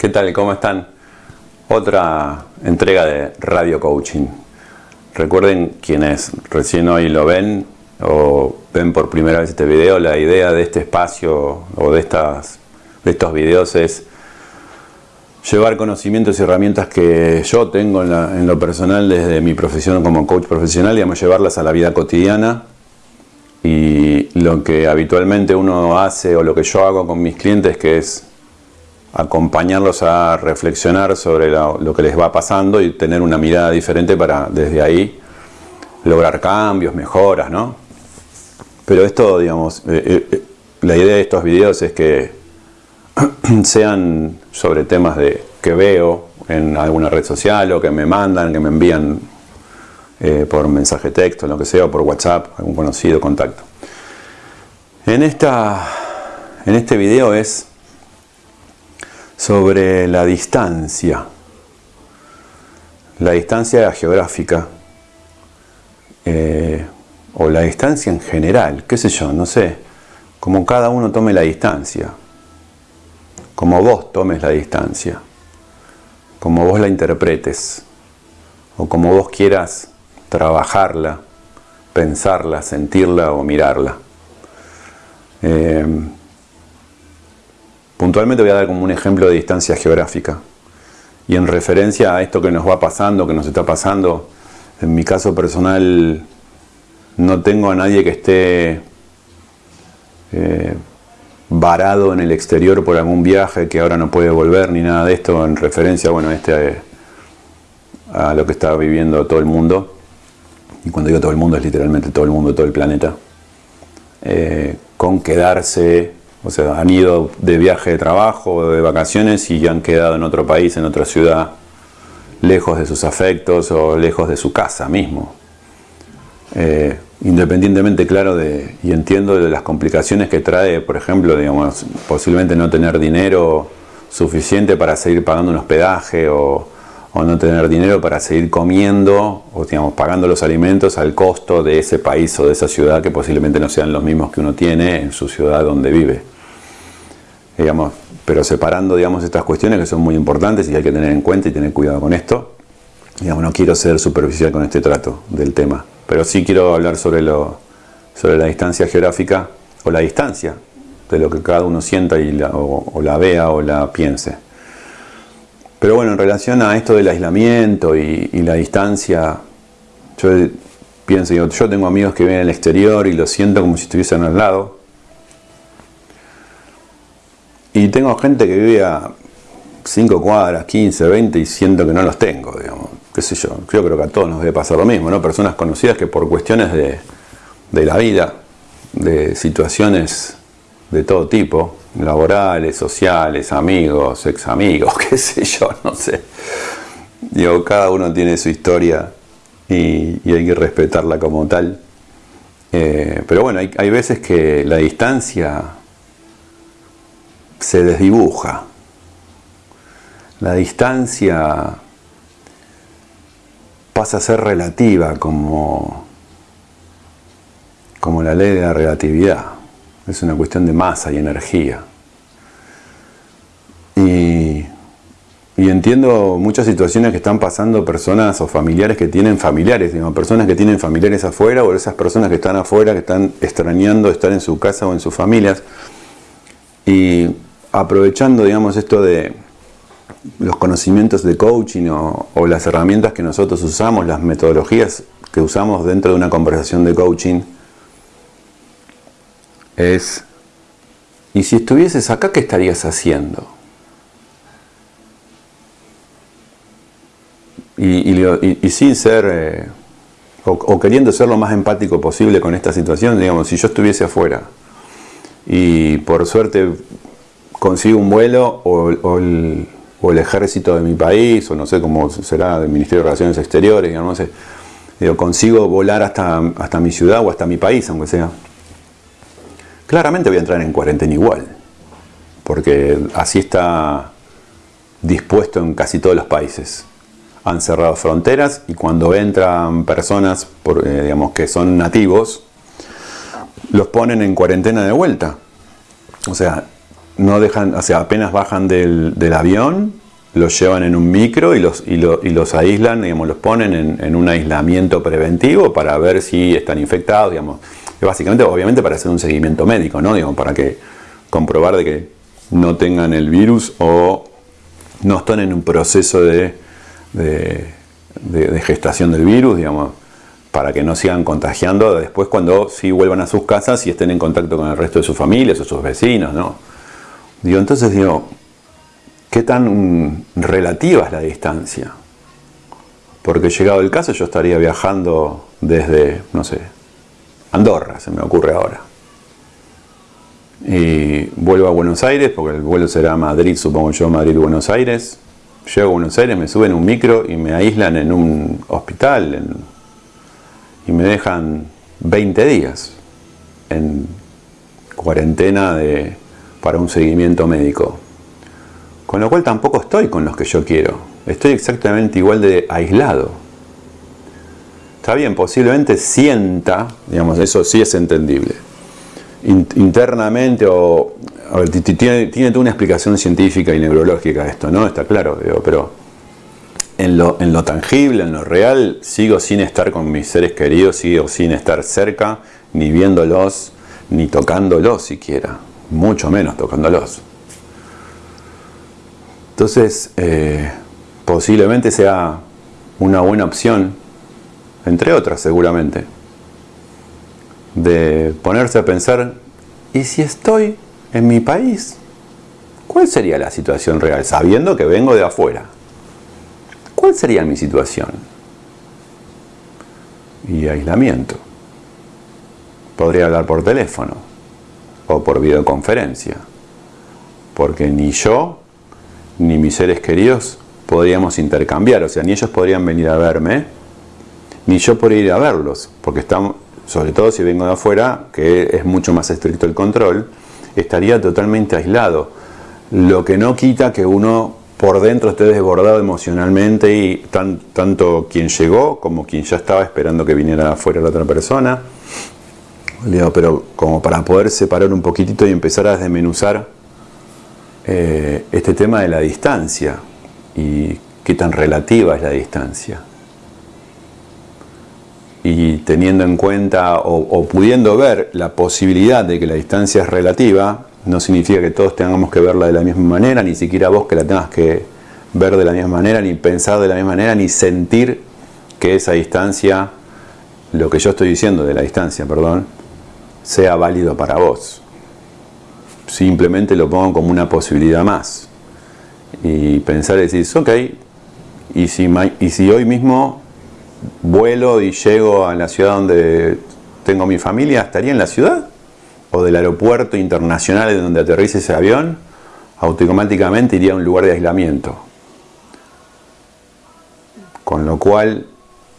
¿Qué tal? ¿Cómo están? Otra entrega de Radio Coaching. Recuerden quienes recién hoy lo ven o ven por primera vez este video, la idea de este espacio o de, estas, de estos videos es llevar conocimientos y herramientas que yo tengo en, lo personal desde mi profesión como coach profesional, digamos, llevarlas a la vida cotidiana y lo que habitualmente uno hace o lo que yo hago con mis clientes que es acompañarlos a reflexionar sobre lo, que les va pasando y tener una mirada diferente para desde ahí lograr cambios, mejoras, ¿no? Pero esto, digamos, eh, eh, eh, la idea de estos videos es que sean sobre temas de que veo en alguna red social o que me mandan, que me envían por mensaje texto, lo que sea, o por WhatsApp, algún conocido, contacto. En, esta, en este video es sobre la distancia, la distancia geográfica, eh, o la distancia en general, qué sé yo, no sé, como cada uno tome la distancia, como vos tomes la distancia, como vos la interpretes, o como vos quieras trabajarla, pensarla, sentirla o mirarla. Eh, Puntualmente voy a dar como un ejemplo de distancia geográfica. Y en referencia a esto que nos va pasando, que nos está pasando, en mi caso personal no tengo a nadie que esté eh, varado en el exterior por algún viaje que ahora no puede volver ni nada de esto en referencia bueno, este, a lo que está viviendo todo el mundo. Y cuando digo todo el mundo es literalmente todo el mundo, todo el planeta. Eh, con quedarse o sea, han ido de viaje de trabajo de vacaciones y han quedado en otro país, en otra ciudad, lejos de sus afectos o lejos de su casa mismo. Eh, independientemente, claro, de, y entiendo de las complicaciones que trae, por ejemplo, digamos, posiblemente no tener dinero suficiente para seguir pagando un hospedaje o, o no tener dinero para seguir comiendo o digamos, pagando los alimentos al costo de ese país o de esa ciudad que posiblemente no sean los mismos que uno tiene en su ciudad donde vive digamos, pero separando digamos, estas cuestiones que son muy importantes y hay que tener en cuenta y tener cuidado con esto. Digamos, no quiero ser superficial con este trato del tema, pero sí quiero hablar sobre, lo, sobre la distancia geográfica o la distancia de lo que cada uno sienta y la, o, la vea o la piense. Pero bueno, en relación a esto del aislamiento y, la distancia, yo pienso, yo, yo tengo amigos que viven en el exterior y lo siento como si estuviesen al lado, y tengo gente que vive a 5 cuadras, 15, 20 y siento que no los tengo, digamos. Qué sé yo, yo creo que a todos nos debe pasar lo mismo, ¿no? Personas conocidas que por cuestiones de, de la vida, de situaciones de todo tipo, laborales, sociales, amigos, ex amigos, qué sé yo, no sé. Digo, cada uno tiene su historia y, hay que respetarla como tal. Eh, pero bueno, hay, hay veces que la distancia se desdibuja. La distancia pasa a ser relativa como, como la ley de la relatividad. Es una cuestión de masa y energía. Y, entiendo muchas situaciones que están pasando personas o familiares que tienen familiares, digamos, personas que tienen familiares afuera o esas personas que están afuera, que están extrañando estar en su casa o en sus familias. Y aprovechando, digamos, esto de los conocimientos de coaching o, las herramientas que nosotros usamos, las metodologías que usamos dentro de una conversación de coaching, es, ¿y si estuvieses acá, qué estarías haciendo? Y, sin ser, eh, o, o, queriendo ser lo más empático posible con esta situación, digamos, si yo estuviese afuera y por suerte consigo un vuelo o, el, ejército de mi país, o no sé cómo será del Ministerio de Relaciones Exteriores, no sé, digo, consigo volar hasta, hasta mi ciudad o hasta mi país, aunque sea. Claramente voy a entrar en cuarentena igual, porque así está dispuesto en casi todos los países. Han cerrado fronteras y cuando entran personas por, eh, digamos, que son nativos, los ponen en cuarentena de vuelta. O sea, no dejan, o sea, apenas bajan del, avión, los llevan en un micro y los, y, los aíslan, digamos, los ponen en, un aislamiento preventivo para ver si están infectados, digamos. Básicamente, obviamente, para hacer un seguimiento médico, ¿no? Digamos, para que comprobar de que no tengan el virus o no están en un proceso de, de gestación del virus, digamos para que no sigan contagiando después cuando sí vuelvan a sus casas y estén en contacto con el resto de sus familias o sus vecinos, ¿no? Digo, entonces digo, ¿qué tan relativa es la distancia? Porque llegado el caso yo estaría viajando desde, no sé, Andorra, se me ocurre ahora. Y vuelvo a Buenos Aires, porque el vuelo será Madrid, supongo yo, Madrid-Buenos Aires. Llego a Buenos Aires, me suben un micro y me aíslan en un hospital, y me dejan 20 días en cuarentena de, para un seguimiento médico. Con lo cual tampoco estoy con los que yo quiero. Estoy exactamente igual de aislado. Está bien, posiblemente sienta, digamos, eso sí es entendible. internamente o... tiene, tiene toda una explicación científica y neurológica esto, ¿no? Está claro, digo, pero en lo, tangible, en lo real, sigo sin estar con mis seres queridos, sigo sin estar cerca, ni viéndolos, ni tocándolos siquiera, mucho menos tocándolos. Entonces, eh, posiblemente sea una buena opción, entre otras seguramente, de ponerse a pensar, ¿y si estoy en mi país? ¿Cuál sería la situación real? Sabiendo que vengo de afuera. ¿Cuál sería mi situación? Y aislamiento. Podría hablar por teléfono o por videoconferencia, porque ni yo ni mis seres queridos podríamos intercambiar, o sea, ni ellos podrían venir a verme, ni yo podría ir a verlos, porque estamos, sobre todo si vengo de afuera, que es mucho más estricto el control, estaría totalmente aislado. Lo que no quita que uno por dentro esté desbordado emocionalmente y tanto quien llegó como quien ya estaba esperando que viniera afuera la otra persona. pero como para poder separar un poquitito y empezar a desmenuzar eh, este tema de la distancia y qué tan relativa es la distancia. Y teniendo en cuenta o pudiendo ver la posibilidad de que la distancia es relativa, no significa que todos tengamos que verla de la misma manera, ni siquiera vos que la tengas que ver de la misma manera, ni pensar de la misma manera, ni sentir que esa distancia, lo que yo estoy diciendo de la distancia, perdón, sea válido para vos. Simplemente lo pongo como una posibilidad más. Y pensar y decir, ok, y si, y si hoy mismo vuelo y llego a la ciudad donde tengo mi familia, ¿estaría en la ciudad? o del aeropuerto internacional en donde aterrice ese avión, automáticamente iría a un lugar de aislamiento. Con lo cual,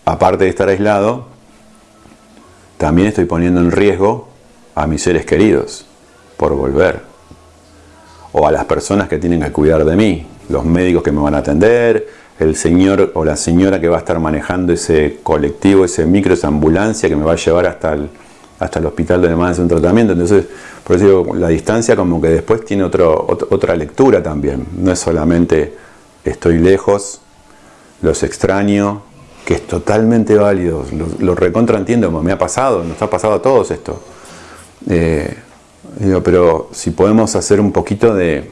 aparte de estar aislado, también estoy poniendo en riesgo a mis seres queridos por volver. O a las personas que tienen que cuidar de mí, los médicos que me van a atender, el señor o la señora que va a estar manejando ese colectivo, ese micro, esa ambulancia que me va a llevar hasta el, hasta el hospital donde más hace un tratamiento. Entonces, por eso digo, la distancia como que después tiene otro, otra lectura también. No es solamente estoy lejos, los extraño, que es totalmente válido, lo, recontra entiendo, me ha pasado, nos ha pasado a todos esto. Eh, digo, pero si podemos hacer un poquito de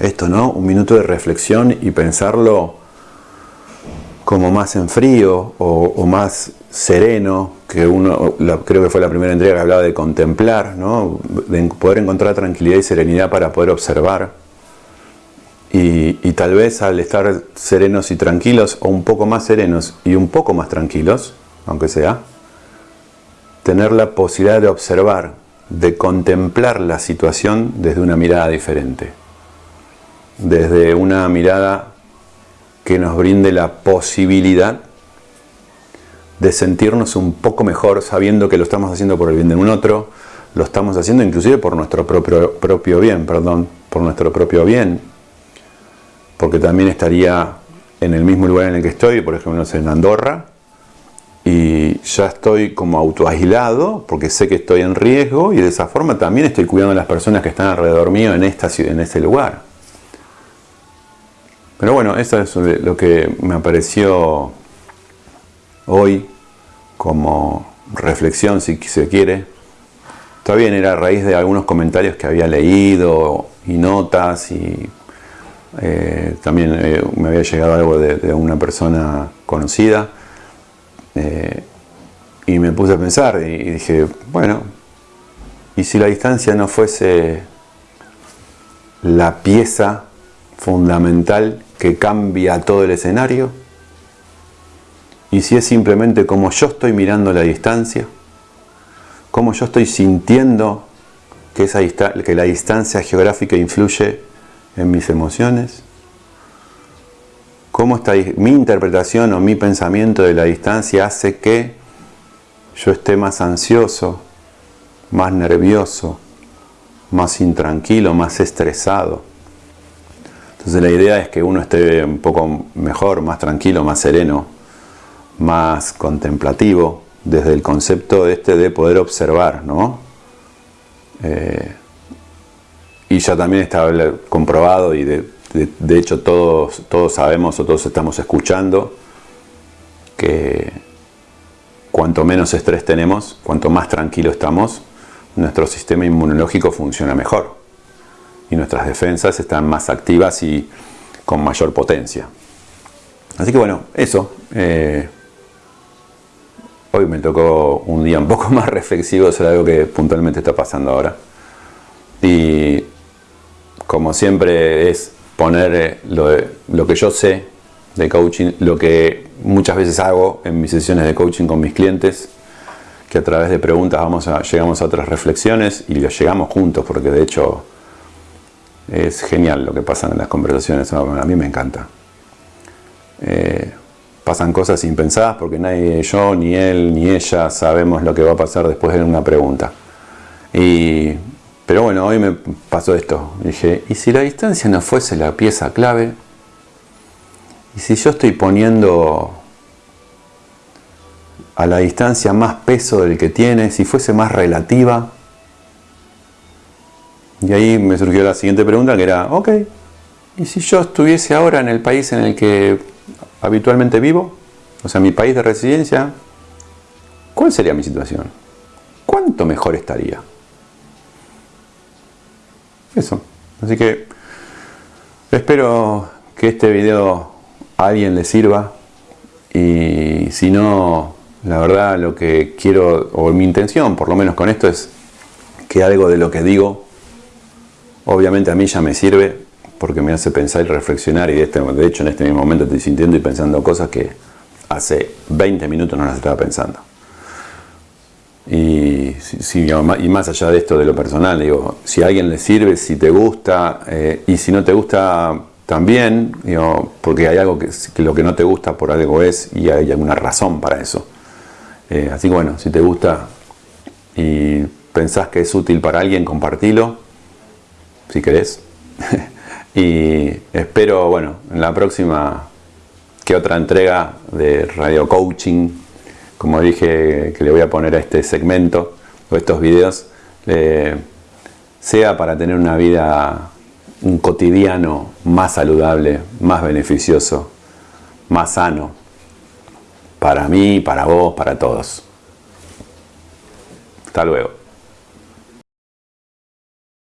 esto, ¿no? Un minuto de reflexión y pensarlo como más en frío o, más sereno, que uno, creo que fue la primera entrega que hablaba de contemplar, ¿no? de poder encontrar tranquilidad y serenidad para poder observar. Y, tal vez al estar serenos y tranquilos, o un poco más serenos y un poco más tranquilos, aunque sea, tener la posibilidad de observar, de contemplar la situación desde una mirada diferente, desde una mirada que nos brinde la posibilidad de sentirnos un poco mejor sabiendo que lo estamos haciendo por el bien de un otro, lo estamos haciendo inclusive por nuestro propio, propio bien, perdón, por nuestro propio bien, porque también estaría en el mismo lugar en el que estoy, por ejemplo, en Andorra, y ya estoy como autoaislado porque sé que estoy en riesgo y de esa forma también estoy cuidando a las personas que están alrededor mío en, esta, en este lugar. Pero bueno, eso es lo que me apareció hoy como reflexión, si se quiere. Todavía era a raíz de algunos comentarios que había leído y notas y eh, también eh, me había llegado algo de, una persona conocida. Eh, y me puse a pensar y dije, bueno, ¿y si la distancia no fuese la pieza fundamental que cambia todo el escenario? ¿Y si es simplemente como yo estoy mirando la distancia? ¿Cómo yo estoy sintiendo que, la distancia geográfica influye en mis emociones? ¿Cómo mi interpretación o mi pensamiento de la distancia hace que yo esté más ansioso, más nervioso, más intranquilo, más estresado. Entonces la idea es que uno esté un poco mejor, más tranquilo, más sereno, más contemplativo, desde el concepto este de poder observar, ¿no? Eh, y ya también está comprobado y de, de hecho todos, todos sabemos o todos estamos escuchando que cuanto menos estrés tenemos, cuanto más tranquilo estamos, nuestro sistema inmunológico funciona mejor y nuestras defensas están más activas y con mayor potencia. Así que bueno, eso. Eh, hoy me tocó un día un poco más reflexivo sobre algo que puntualmente está pasando ahora. Y como siempre es poner eh, lo, que yo sé de coaching, lo que muchas veces hago en mis sesiones de coaching con mis clientes, que a través de preguntas vamos llegamos a otras reflexiones y lo llegamos juntos, porque de hecho es genial lo que pasa en las conversaciones, a mí me encanta. Eh, pasan cosas impensadas porque nadie, yo, ni él, ni ella sabemos lo que va a pasar después de una pregunta. Y, pero bueno, hoy me pasó esto. Dije, ¿y si la distancia no fuese la pieza clave? Y si yo estoy poniendo a la distancia más peso del que tiene, si fuese más relativa, y ahí me surgió la siguiente pregunta que era, ok, ¿y si yo estuviese ahora en el país en el que habitualmente vivo? O sea, mi país de residencia, ¿cuál sería mi situación? ¿Cuánto mejor estaría? Eso. Así que espero que este video a alguien le sirva y si no, la verdad lo que quiero, o mi intención por lo menos con esto es que algo de lo que digo, obviamente a mí ya me sirve porque me hace pensar y reflexionar y de, este, hecho en este mismo momento estoy sintiendo y pensando cosas que hace 20 minutos no las estaba pensando. Y, más allá de esto de lo personal, digo, si a alguien le sirve, si te gusta, eh, y si no te gusta, también, porque hay algo que, lo que no te gusta por algo es y hay alguna razón para eso. Eh, así que bueno, si te gusta y pensás que es útil para alguien, compartilo, si querés. y espero, bueno, en la próxima que otra entrega de Radio Coaching, como dije que le voy a poner a este segmento o estos videos, eh, sea para tener una vida un cotidiano más saludable, más beneficioso, más sano, para mí, para vos, para todos. Hasta luego.